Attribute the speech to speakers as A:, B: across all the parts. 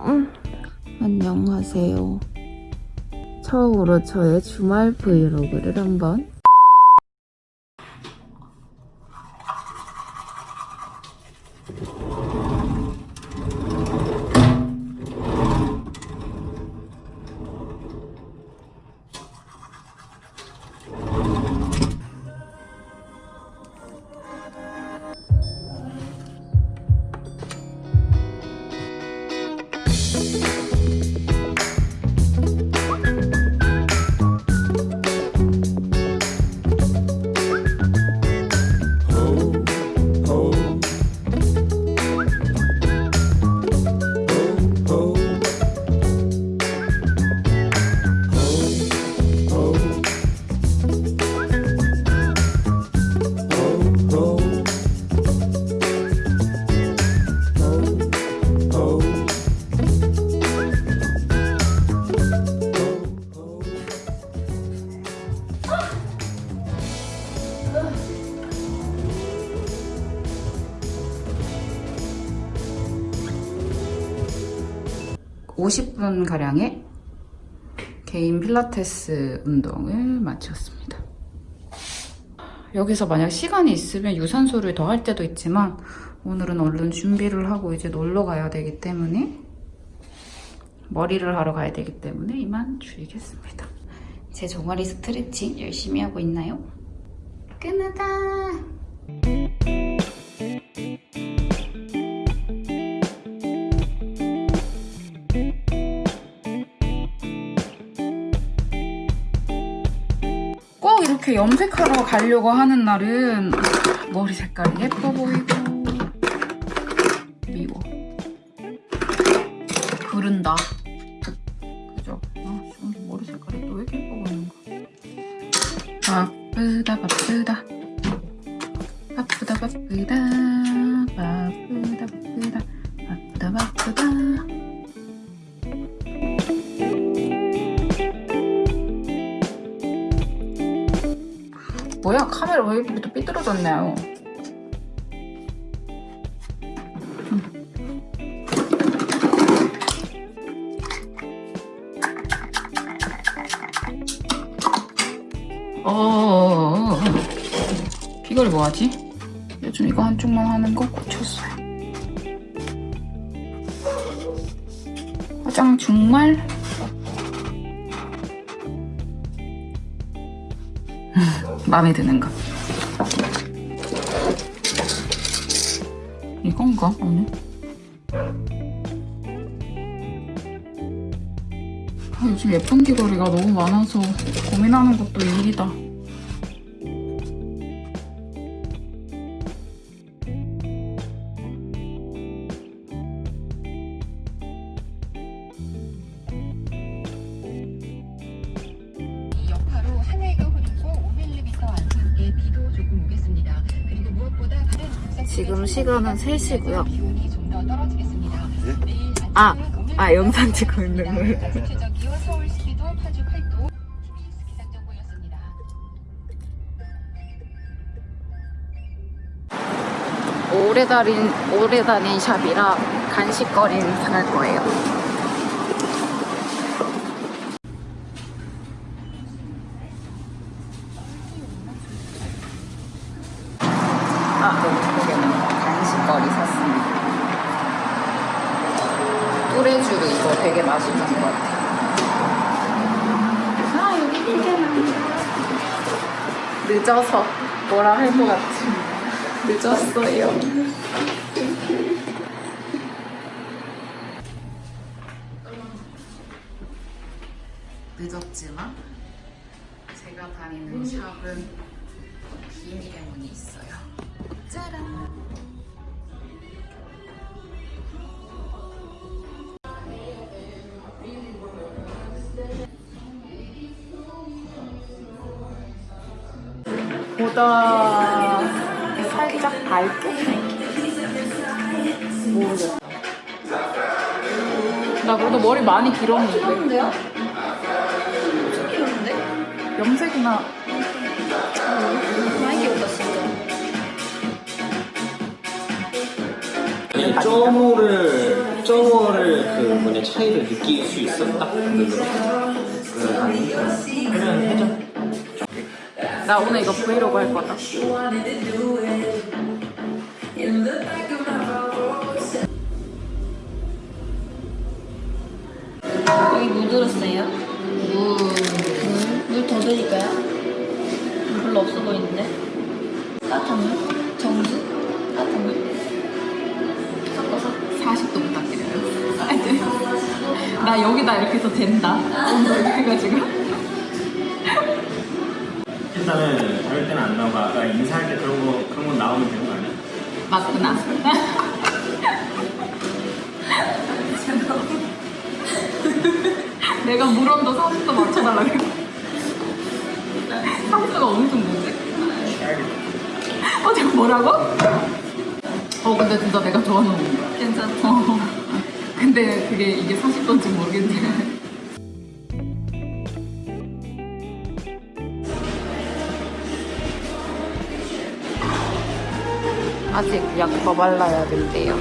A: 음. 안녕하세요. 처음으로 저의 주말 브이로그를 한번
B: 오십 분 가량의 개인 필라테스 운동을 마쳤습니다. 여기서 만약 시간이 있으면 유산소를 더 할 때도 있지만 오늘은 얼른 준비를 하고 이제 놀러 가야 되기 때문에 머리를 하러 가야 되기 때문에 이만 줄이겠습니다. 제 종아리 스트레칭 열심히 하고 있나요? 끝나다! 이렇게 염색하러 가려고 하는 날은 머리 색깔이 예뻐 보이고 미워. 그른다. 그죠? 아, 좀 머리 색깔이 또 왜 이렇게 예뻐 보이는 거야 바쁘다 바쁘다. 바쁘다 바쁘다. 바쁘다 바쁘다. 바쁘다 바쁘다 뭐야 카메라 왜 이렇게 또 삐뚤어졌나요? 어 비거리 뭐하지? 요즘 이거 한쪽만 하는 거 고쳤어요 화장 정말 마음에 드는 거. 이건가 오늘? 아, 요즘 예쁜 귀걸이가 너무 많아서 고민하는 것도 일이다.
A: 시간은 3시고요.
C: 아,
A: 아 영상 찍고 있는
C: 걸 네.
B: 오래 다닌 오래 다닌 샵이라 간식거리는 살 거예요. 뚜레쥬르 이거 되게 맛있는 것 같아요. 아, 여기 피게나. 늦어서 뭐라 할 것 같지. 늦었어요. 늦었지만 제가 다니는 샵은 비밀의 문이 있어요. 짜란! 보다 살짝 밝게 나 그래도 머리 많이 길었는데.
A: 귀여운데요? 엄청 귀여운데?
B: 염색이나
A: 많이 귀엽다 진짜.
D: 그냥 점호를 점호를 그 뭐냐 차이를 느낄 수 있었다. 그 아니 그냥 해줘.
B: 나 오늘 이거 브이로그 할 거다.
A: 여기 물 들었어요? 물. 물더 드릴까요? 물 별로 없어 보이는데? 따뜻한 물? 정수? 따뜻한 물? 섞어서?
B: 40도 부탁드려요. 아, 네. 나 여기다 이렇게 해서 된다. 해가지고.
D: 일단은 저럴 때는 안 나오고 아까 인사할 때 그런 거 그런 거 나오면 되는 거 아니야?
B: 맞구나. 내가 물 온도 40도 맞춰달라고. 30도가 엄청 뭔데? 어, 지금 뭐라고? 어, 근데 진짜 내가 좋아하는.
A: 괜찮죠?
B: 어. 근데 그게 이게 40도인지 모르겠네. 아직 약 더 발라야 된대요.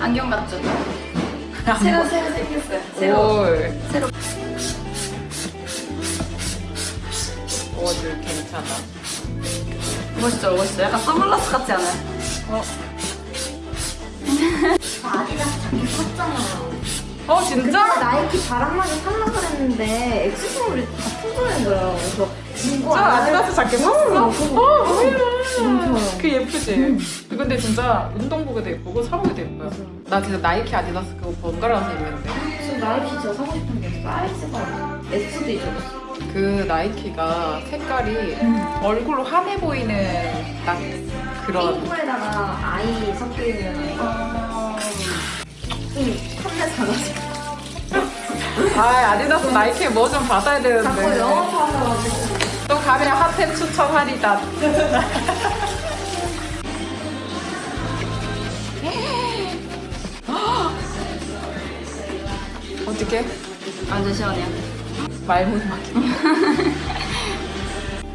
A: 안경 같죠? 새로 새로 생겼어요. 새로.
B: 올.
A: 새로.
B: 오늘 괜찮아.
A: 멋있죠, 멋있죠. 약간 선글라스 같지 않아요?
B: 어,
E: 아디다스 자켓 샀잖아요.
B: 어 진짜?
E: 나이키 바람막이 살라 그랬는데 액세서리 다 품절인 거예요. 그래서
B: 진짜
E: 안
B: 아디다스 자켓 샀어? 어. 그 예쁘지? 근데 진짜 운동복에도 예쁘고 사복에도 예뻐요. 나 진짜 나이키 아디다스 그거 번갈아서 입는데.
E: 지금 나이키 저 사고 싶은 게 사이즈가 S도 있어요.
B: 그 나이키가 색깔이 얼굴로 환해 보이는 딱 그런.
E: 핑크에다가 아이 섞여 있는 좀 탐내잖아.
B: 아 아디다스 나이키 뭐 좀 받아야
E: 자꾸
B: 되는데.
E: 영어 사셔가지고
B: 또 가면 핫템 추천하리다. 어떻게?
A: 완전 시원해요.
B: 말문이 막혀.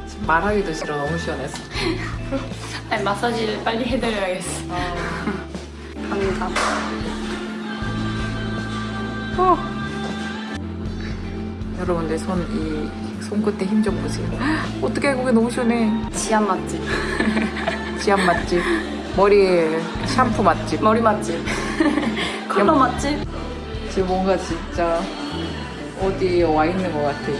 B: 지금 말하기도 싫어. 너무 시원해서.
A: 아니, 마사지를 빨리 해드려야겠어. 갑니다.
B: 어. 여러분들 손이 손끝에 힘좀 보세요. 어떻게 그게 너무 시원해.
A: 치안 맛집.
B: 지압 맛집, 머리 샴푸 맛집.
A: 머리 맛집. 컬러 맛집.
B: 지금 뭔가 진짜 어디에 와 있는 것 같아.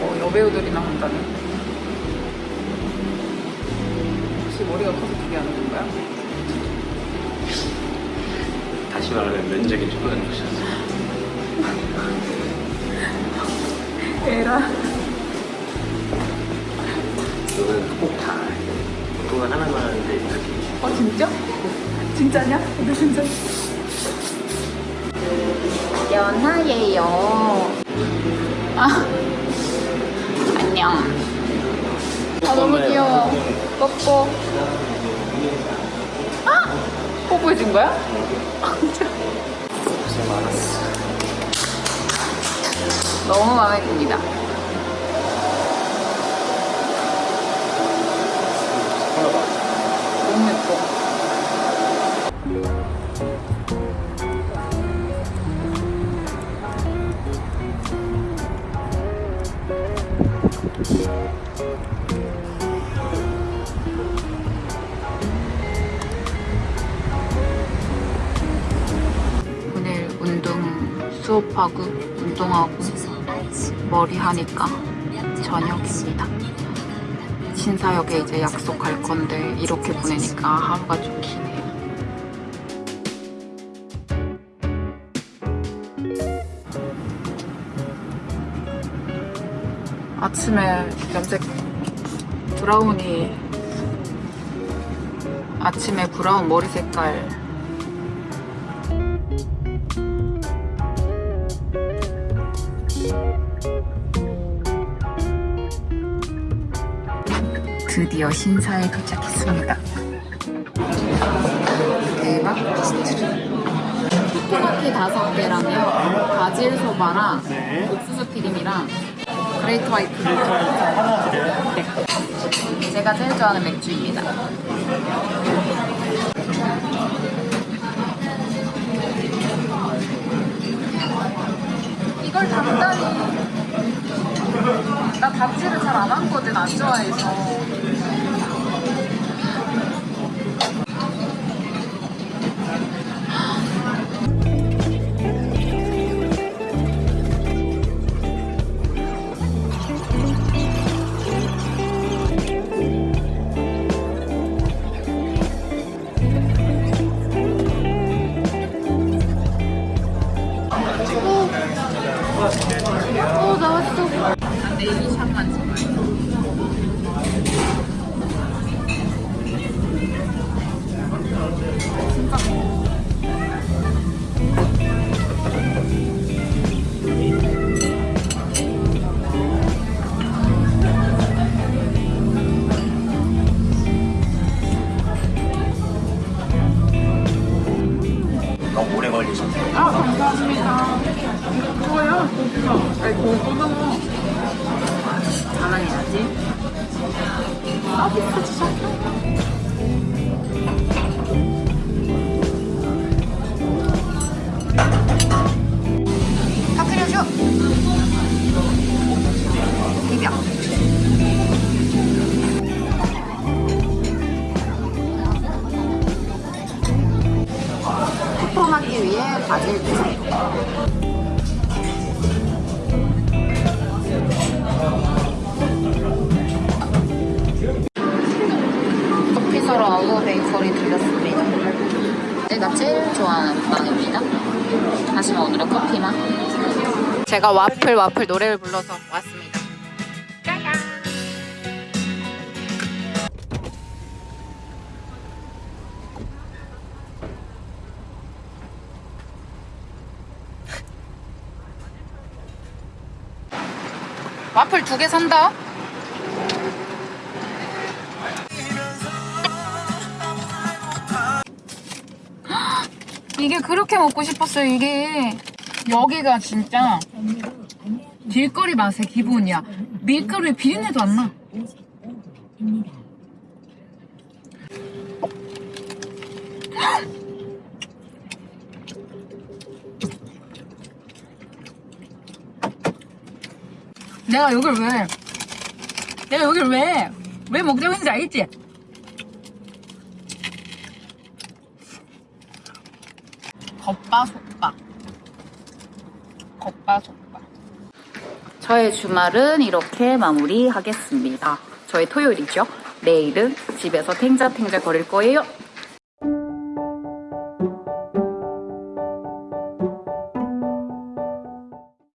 B: 어, 여배우들이나 한다네.
D: 다시 말하면 면적이 줄어드는 것이었어.
B: 에라.
D: 너는 꼭다 그거 하나만 하는데 이렇게
B: 어, 진짜? 진짜냐? 근데 진짜.
A: 연하예요. 아. 안녕. 아, 너무 귀여워. 뽀뽀.
B: 아! 뽀뽀해준 거야?
D: 고생 많았어.
B: 너무 마음에 듭니다. 너무 예뻐. 오늘 수업하고 운동하고 머리 하니까 저녁입니다. 신사역에 이제 약속할 건데 이렇게 보내니까 하루가 좀 기네요. 아침에 염색 브라우니 아침에 브라운 머리 색깔. 드디어 신사에 도착했습니다. 대박 피스트리. 토마키 다섯 개랑요, 바질 소바랑 옥수수 튀김이랑 Great White. 네. 제가 제일 좋아하는 맥주입니다. 이걸 단단히 나 밥지를 잘 안 하거든 안 좋아해서 어 나왔어 근데 이 샷만
D: 너무 오래 걸리셨어요.
B: 아 감사합니다 좋아요 아니 그거 뜯어. 자랑해야지. 서비스 주셨어 커피만. 제가 와플 와플 노래를 불러서 왔습니다. 와플 두 개 산다. 이게 그렇게 먹고 싶었어요, 이게. 여기가 진짜 길거리 맛의 기본이야. 밀가루에 비린내도 안 나. 내가 여길 왜, 내가 여길 왜, 왜 먹자고 했는지 알지? 겉바 속바. 겉바속바. 저의 주말은 이렇게 마무리하겠습니다. 저의 토요일이죠. 내일은 집에서 탱자탱자 거릴 거예요.